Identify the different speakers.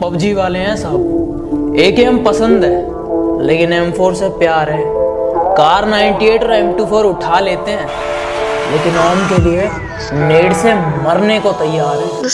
Speaker 1: PUBG वाले हैं साहब ए के एम पसंद है, लेकिन एम फोर से प्यार है। कार 98 और एम टू फोर उठा लेते हैं, लेकिन ऑन के लिए नेड से मरने को तैयार है।